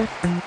you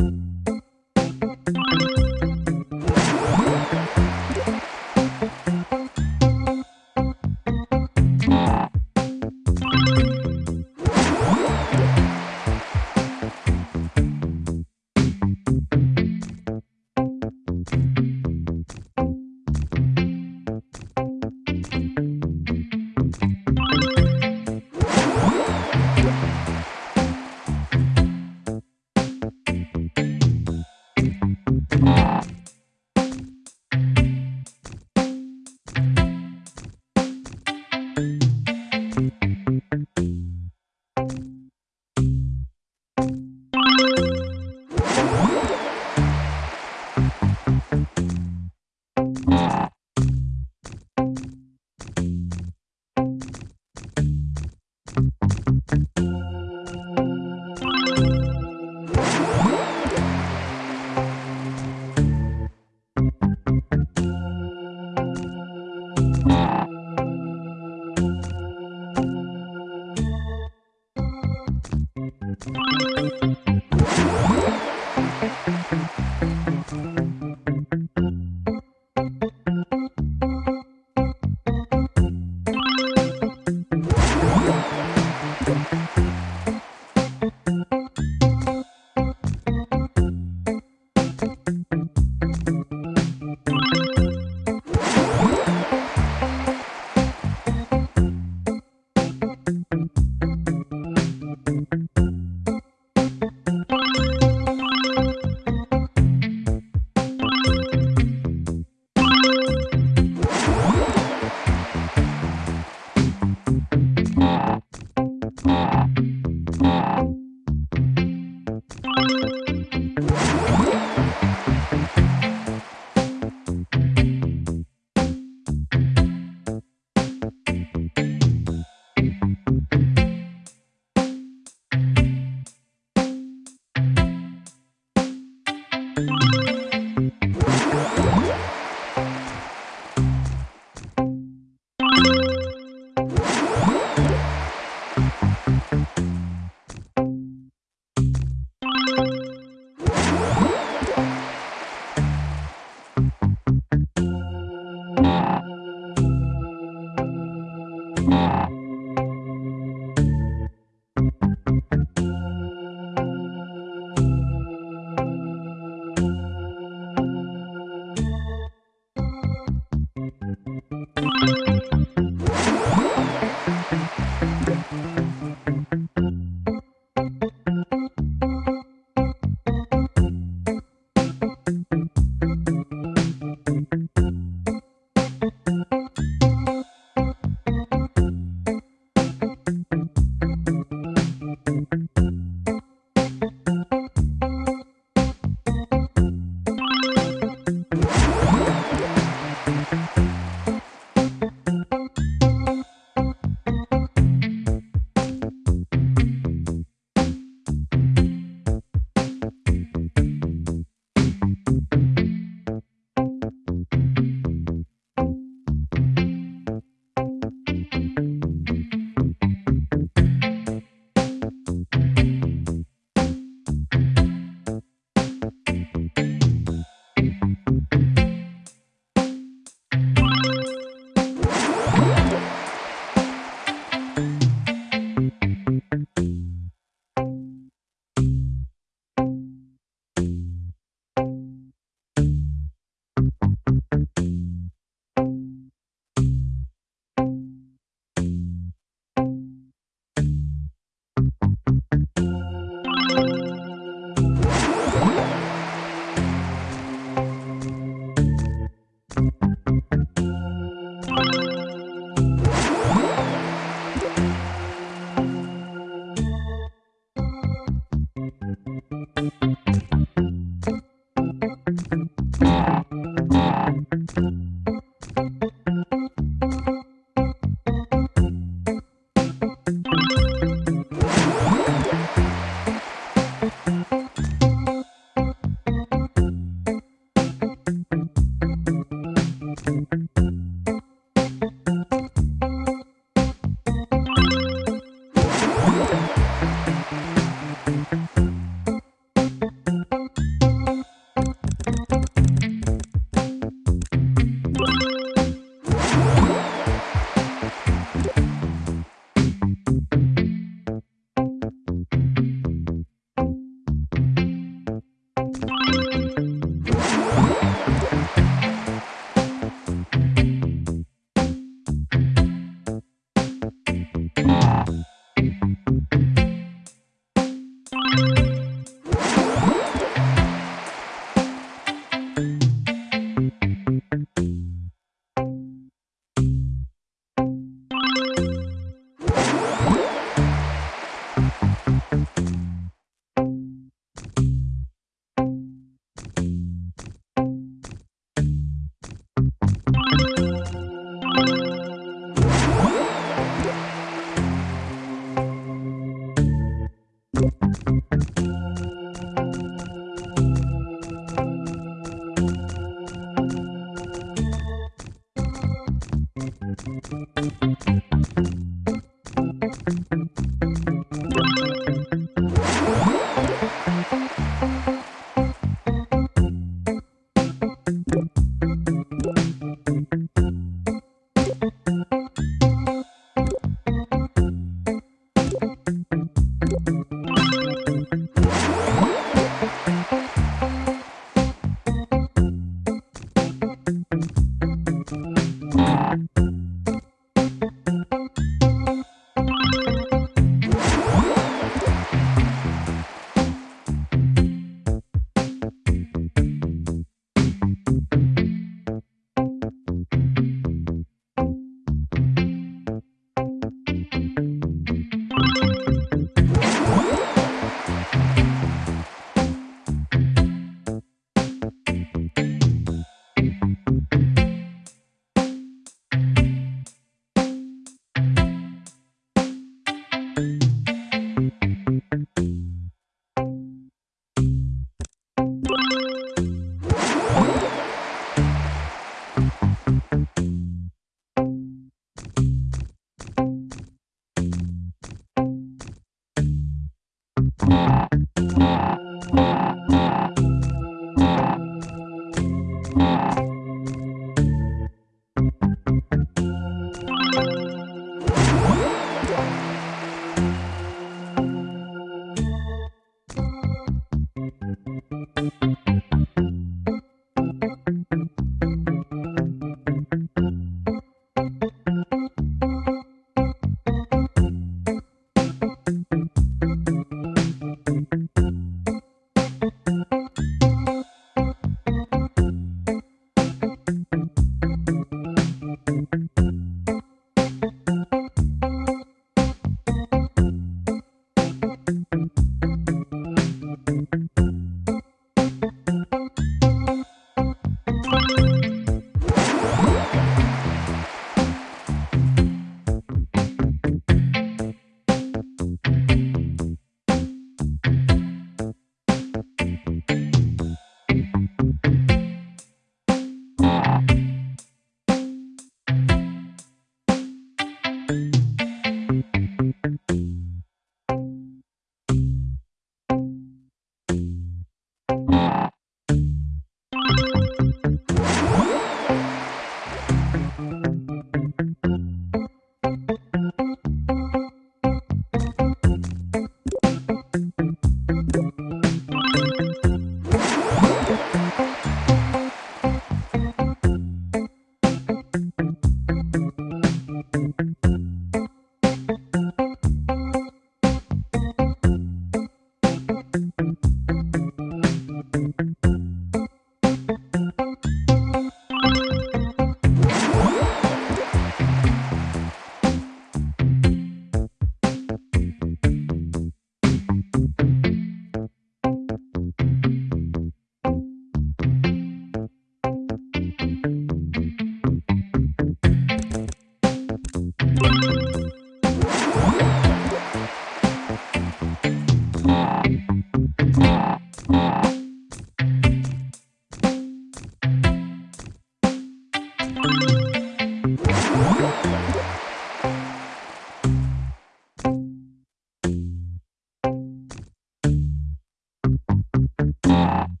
Thanks.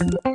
you